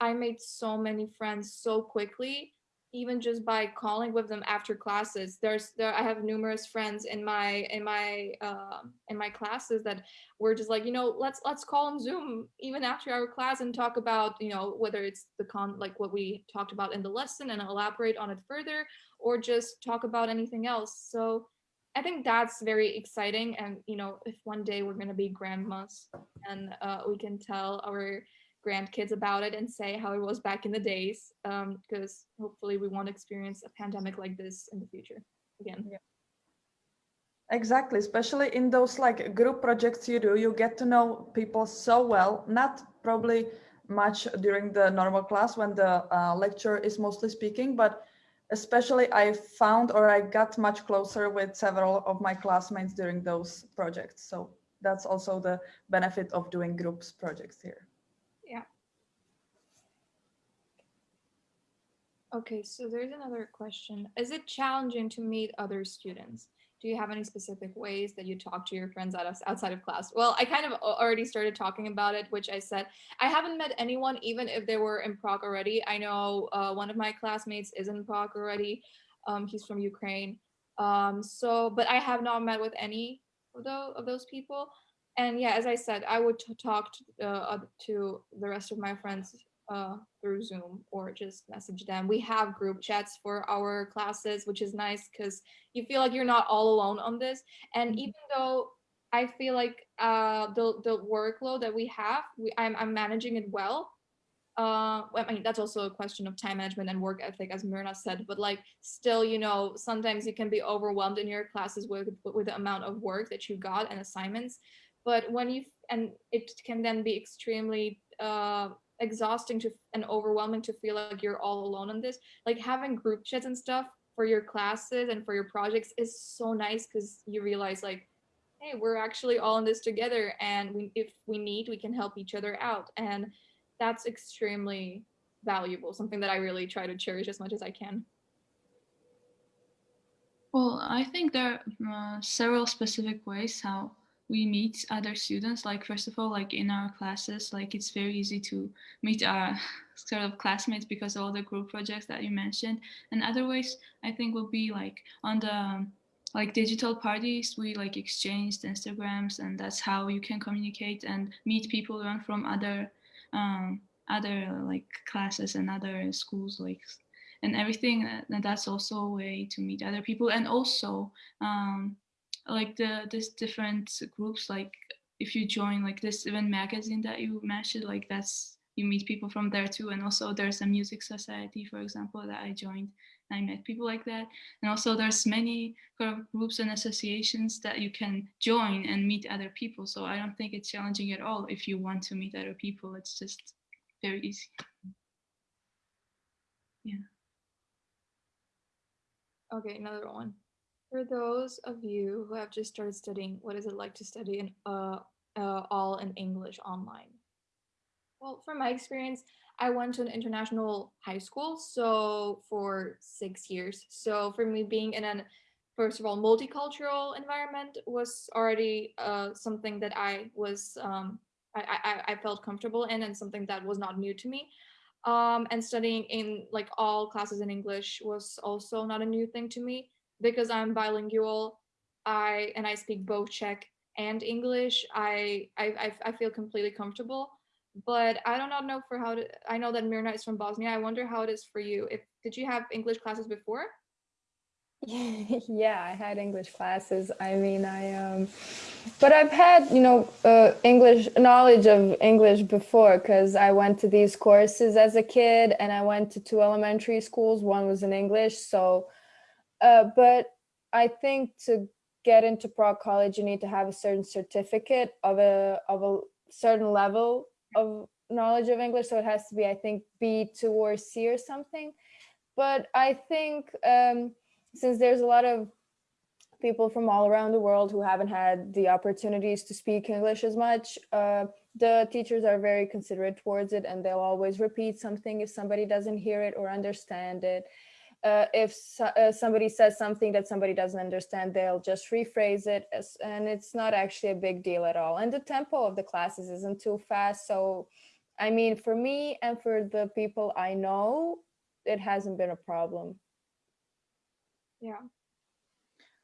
I made so many friends so quickly, even just by calling with them after classes. There's there I have numerous friends in my in my um in my classes that were just like, you know, let's let's call on Zoom even after our class and talk about, you know, whether it's the con like what we talked about in the lesson and elaborate on it further, or just talk about anything else. So I think that's very exciting. And you know, if one day we're gonna be grandmas and uh, we can tell our grandkids about it and say how it was back in the days because hopefully we won't experience a pandemic like this in the future again Exactly, especially in those like group projects you do, you get to know people so well, not probably much during the normal class when the uh, lecturer is mostly speaking, but especially I found or I got much closer with several of my classmates during those projects. So that's also the benefit of doing groups projects here. Okay so there's another question. Is it challenging to meet other students? Do you have any specific ways that you talk to your friends out of, outside of class? Well i kind of already started talking about it which i said i haven't met anyone even if they were in prague already. I know uh, one of my classmates is in prague already. Um, he's from ukraine. Um, so but i have not met with any of those, of those people. And yeah as i said i would talk to, uh, to the rest of my friends uh, through zoom or just message them. We have group chats for our classes which is nice because you feel like you're not all alone on this. And Mhm. even though i feel like uh, the, the workload that we have we, I'm, I'm managing it well uh i mean that's also a question of time management and work ethic as mirna said but like still you know sometimes you can be overwhelmed in your classes with with the amount of work that you got and assignments. But when you and it can then be extremely uh exhausting to and overwhelming to feel like you're all alone on this like having group chats and stuff for your classes and for your projects is so nice because you realize like hey, we're actually all in this together, and we, if we need, we can help each other out, and that's extremely valuable. Something that I really try to cherish as much as I can. Well, I think there are uh, several specific ways how we meet other students. Like first of all, like in our classes, like it's very easy to meet our (laughs) sort of classmates because of all the group projects that you mentioned. And other ways, I think will be like on the like digital parties, we like exchanged Instagrams, and that's how you can communicate and meet people learn from other um, other like classes and other schools like and everything and that's also a way to meet other people and also um, like the this different groups like if you join like this event magazine that you mentioned like that's you meet people from there too. And also there's a music society for example that i joined i met people like that. And also there's many groups and associations that you can join and meet other people. So i don't think it's challenging at all if you want to meet other people. It's just very easy. Yeah. Okay, another one. For those of you who have just started studying, what is it like to study in uh, uh, all in English online? Well, from my experience, I went to an international high school, so for six years. So for me, being in an first of all multicultural environment was already uh, something that I was um, I, I, I felt comfortable in and something that was not new to me um, and studying in like all classes in English was also not a new thing to me because I'm bilingual. I and I speak both Czech and English. I I I feel completely comfortable. But I do not know for how to. I know that Mirna is from Bosnia. I wonder how it is for you. If did you have English classes before? (laughs) yeah, I had English classes. I mean, I um, but I've had you know uh, English knowledge of English before because I went to these courses as a kid, and I went to two elementary schools. One was in English, so. Uh, but I think to get into Prague College, you need to have a certain certificate of a of a certain level of knowledge of English. So it has to be, I think, B two or C or something. But I think. Um, since there's a lot of people from all around the world who haven't had the opportunities to speak English as much, uh, the teachers are very considerate towards it and they'll always repeat something if somebody doesn't hear it or understand it. Uh, if so, uh, somebody says something that somebody doesn't understand, they'll just rephrase it as, and it's not actually a big deal at all. And the tempo of the classes isn't too fast. So, I mean, for me and for the people I know, it hasn't been a problem. Yeah.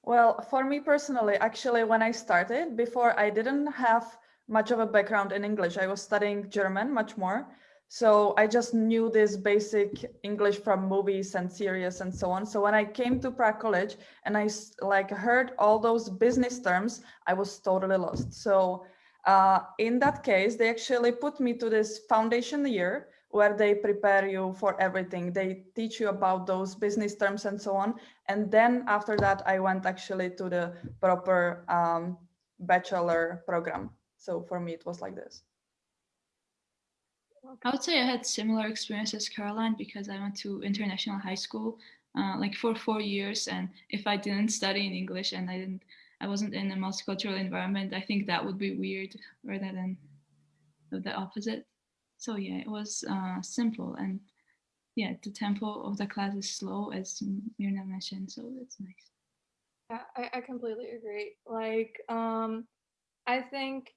Well, for me personally, actually, when I started, before I didn't have much of a background in English. I was studying German much more. So I just knew this basic English from movies and series and so on. So when I came to Prague College and I like heard all those business terms, I was totally lost. So uh, in that case, they actually put me to this foundation year where they prepare you for everything. They teach you about those business terms and so on. And then after that, I went actually to the proper um, bachelor program. So for me, it was like this. I would say I had similar experiences, Caroline, because I went to international high school uh, like for four years. And if I didn't study in English and I didn't, I wasn't in a multicultural environment, I think that would be weird rather than the opposite so yeah, it was uh, simple and yeah, the tempo of the class is slow as Mirna mentioned, so it's nice. Yeah, I, I completely agree. Like, um, I think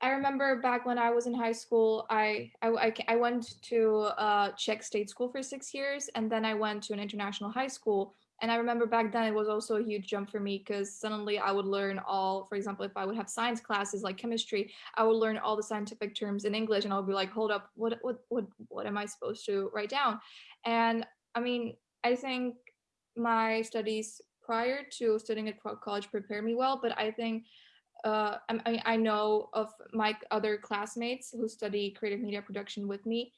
I remember back when I was in high school, I I, I, went to uh, Czech state school for six years, and then I went to an international high school. And I remember back then it was also a huge jump for me because suddenly I would learn all, for example, if I would have science classes like chemistry, I would learn all the scientific terms in English and I would be like, hold up, what what what what am I supposed to write down? And I mean, I think my studies prior to studying at college prepared me well, but I think uh, I, I know of my other classmates who study creative media production with me.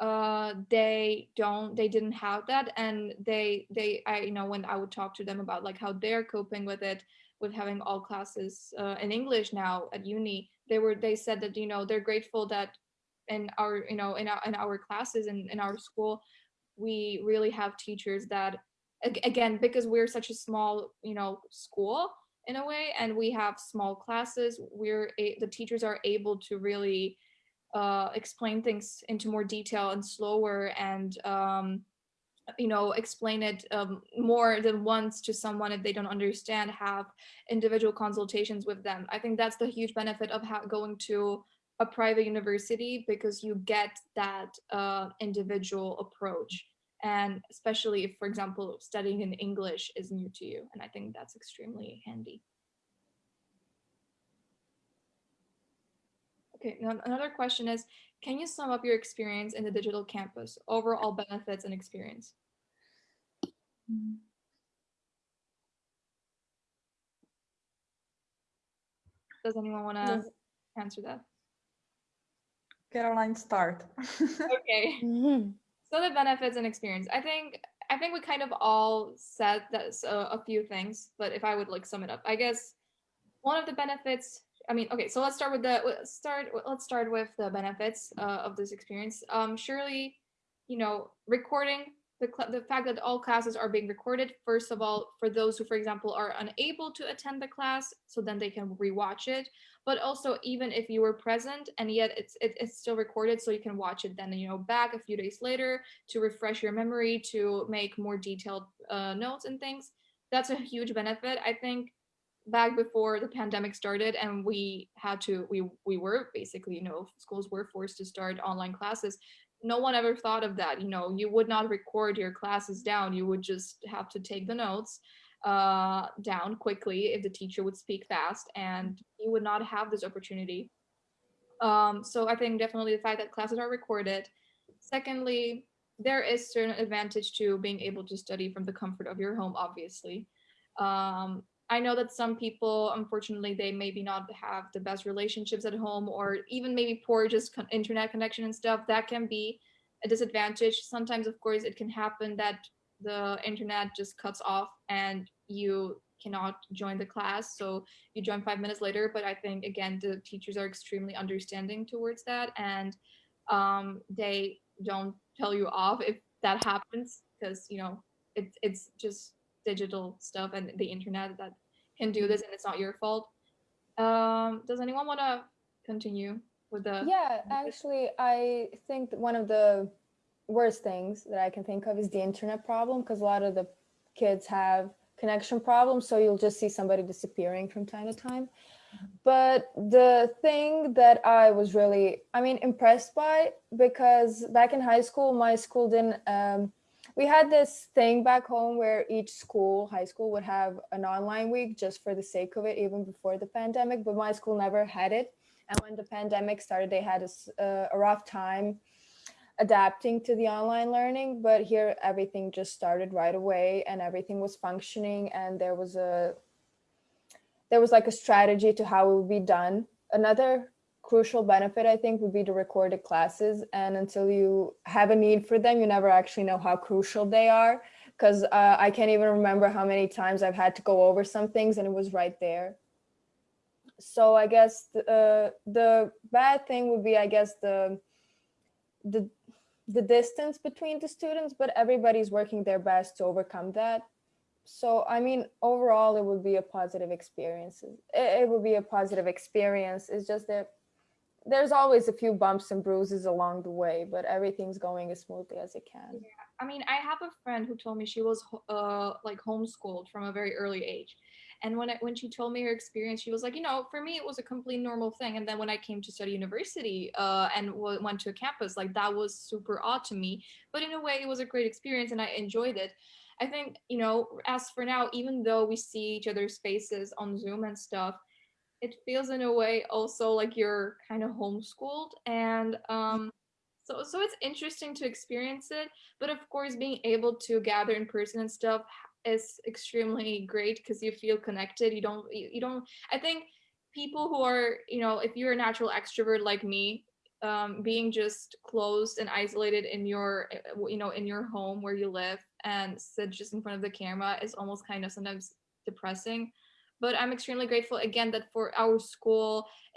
Uh they don't they didn't have that. And they they i you know when i would talk to them about like how they're coping with it with having all classes uh, in english now at uni they were they said that you know they're grateful that in our you know in our in our classes and in, in our school we really have teachers that again because we're such a small you know school in a way and we have small classes. We're a, the teachers are able to really uh, explain things into more detail and slower and um, you know explain it um, more than once to someone if they don't understand have individual consultations with them. I think that's the huge benefit of going to a private university because you get that uh, individual approach and especially if for example studying in english is new to you and i think that's extremely handy okay now another question is can you sum up your experience in the digital campus, overall benefits and experience? Does anyone want to answer that? Caroline, start. (laughs) okay. Mm-hmm. So the benefits and experience. I think I think we kind of all said that a, a few things, but if I would like sum it up, I guess one of the benefits I mean, okay, so let's start with the let's start let's start with the benefits uh, of this experience. Um, surely, you know, recording the the fact that all classes are being recorded. First of all, for those who, for example, are unable to attend the class, so then they can rewatch it. But also, even if you were present and yet it's it, it's still recorded, so you can watch it then you know back a few days later to refresh your memory to make more detailed uh, notes and things. That's a huge benefit. I think back before the pandemic started and we had to we we were basically you know schools were forced to start online classes no one ever thought of that you know you would not record your classes down you would just have to take the notes uh, down quickly if the teacher would speak fast and you would not have this opportunity. Um, so i think definitely the fact that classes are recorded. Secondly there is certain advantage to being able to study from the comfort of your home obviously. Um, I know that some people, unfortunately, they maybe not have the best relationships at home or even maybe poor just internet connection and stuff. That can be a disadvantage. Sometimes, of course, it can happen that the internet just cuts off and you cannot join the class. So you join five minutes later. But I think, again, the teachers are extremely understanding towards that and um, they don't tell you off if that happens because, you know, it, it's just digital stuff and the internet that can do this and it's not your fault. Um, does anyone want to continue with the? Yeah, actually, I think one of the worst things that I can think of is the internet problem because a lot of the kids have connection problems. So you'll just see somebody disappearing from time to time. But the thing that I was really, I mean, impressed by because back in high school, my school didn't um, we had this thing back home where each school, high school would have an online week just for the sake of it, even before the pandemic, but my school never had it. And when the pandemic started, they had a, a rough time adapting to the online learning, but here everything just started right away and everything was functioning and there was a, there was like a strategy to how it would be done. Another crucial benefit, I think, would be the recorded classes. And until you have a need for them, you never actually know how crucial they are. Because uh, I can't even remember how many times I've had to go over some things and it was right there. So I guess the, uh, the bad thing would be, I guess, the, the, the distance between the students, but everybody's working their best to overcome that. So, I mean, overall, it would be a positive experience. It, it would be a positive experience. It's just that there's always a few bumps and bruises along the way, but everything's going as smoothly as it can. Yeah. I mean, I have a friend who told me she was uh, like homeschooled from a very early age. And when, when she told me her experience, she was like, you know, for me, it was a complete normal thing. And then when I came to study university uh, and went to a campus, like that was super odd to me. But in a way, it was a great experience and I enjoyed it. I think, you know, as for now, even though we see each other's faces on Zoom and stuff, it feels in a way also like you're kind of homeschooled and um so so it's interesting to experience it but of course being able to gather in person and stuff is extremely great because you feel connected you don't you, you don't i think people who are you know if you're a natural extrovert like me um, being just closed and isolated in your eh, you know in your home where you live and sit just in front of the camera is almost kind of sometimes depressing but i'm extremely grateful again that for our school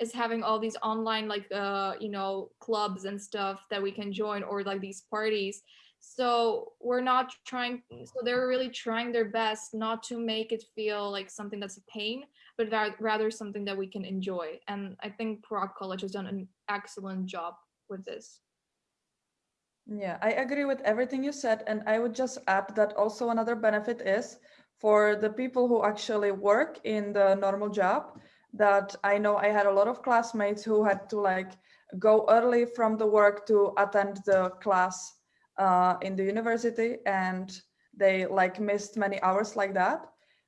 is having all these online like uh you know clubs and stuff that we can join or like these parties So we're not trying, so they're really trying their best not to make it feel like something that's a pain, but rather something that we can enjoy. And I think Prague College has done an excellent job with this. Yeah, I agree with everything you said. And I would just add that also another benefit is for the people who actually work in the normal job that I know I had a lot of classmates who had to like go early from the work to attend the class uh, in the university and they like missed many hours like that.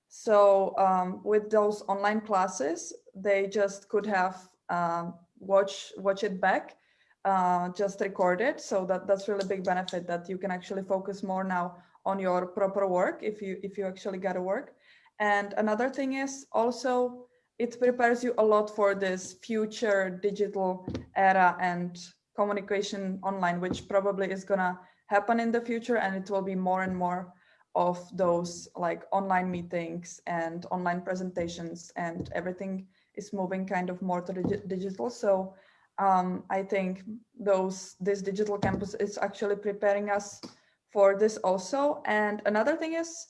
So um, with those online classes, they just could have um, watch watch it back, uh, just record it. So that that's really big benefit that you can actually focus more now on your proper work if you if you actually got to work. And another thing is also it prepares you a lot for this future digital era and communication online, which probably is gonna happen in the future and it will be more and more of those like online meetings and online presentations and everything is moving kind of more to the digital. So um, I think those this digital campus is actually preparing us for this also. And another thing is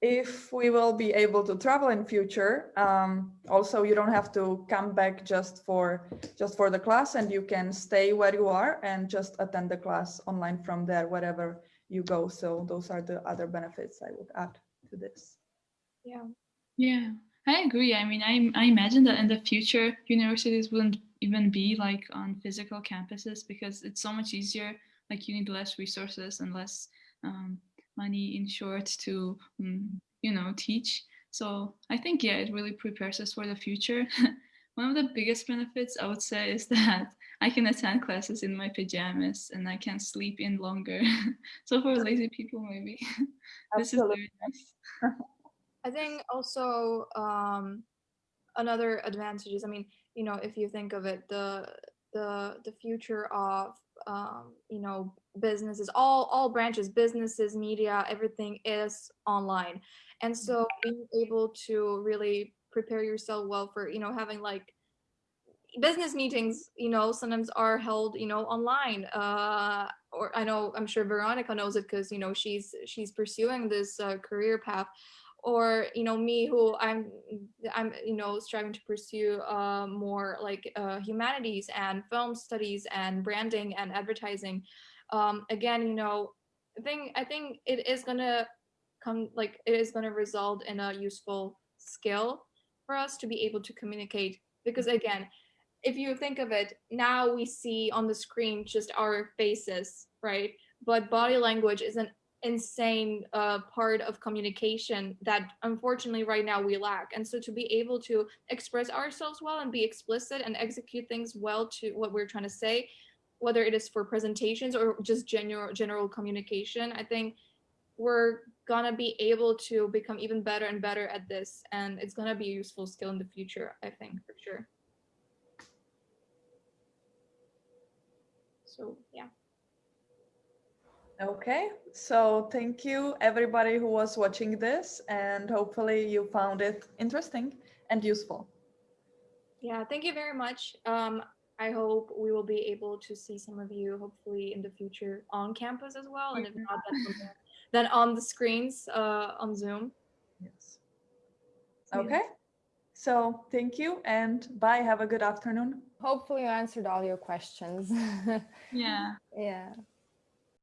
if we will be able to travel in future um, also you don't have to come back just for just for the class and you can stay where you are and just attend the class online from there wherever you go so those are the other benefits i would add to this Yeah. Yeah, I agree. I mean, I, I imagine that in the future, universities wouldn't even be like on physical campuses because it's so much easier. Like you need less resources and less um, money in short to um, you know teach. So i think yeah it really prepares us for the future. (laughs) One of the biggest benefits i would say is (laughs) that i can attend classes in my pajamas and i can sleep in longer. (laughs) So for lazy people maybe. This is very nice. I think also um, another advantage is, I mean, you know, if you think of it, the the the future of um, you know businesses all all branches businesses media everything is online. And so being able to really prepare yourself well for you know having like business meetings you know sometimes are held you know online. Uh or i know i'm sure veronica knows it because you know she's she's pursuing this uh, career path or you know me who i'm i'm you know striving to pursue uh, more like uh, humanities and film studies and branding and advertising um, again you know i think i think it is gonna come like it is gonna result in a useful skill for us to be able to communicate because again if you think of it now we see on the screen just our faces right? But body language is an insane uh, part of communication that unfortunately right now we lack. And so to be able to express ourselves well and be explicit and execute things well to what we're trying to say whether it is for presentations or just general general communication i think we're gonna be able to become even better and better at this. And it's gonna be a useful skill in the future i think for sure. So yeah Okay, so thank you everybody who was watching this and hopefully you found it interesting and useful. Yeah, thank you very much. Um, I hope we will be able to see some of you hopefully in the future on campus as well. And if not, then, then on the screens uh, on Zoom. Yes. Okay, so thank you and bye. Have a good afternoon. Hopefully you answered all your questions. (laughs) yeah yeah.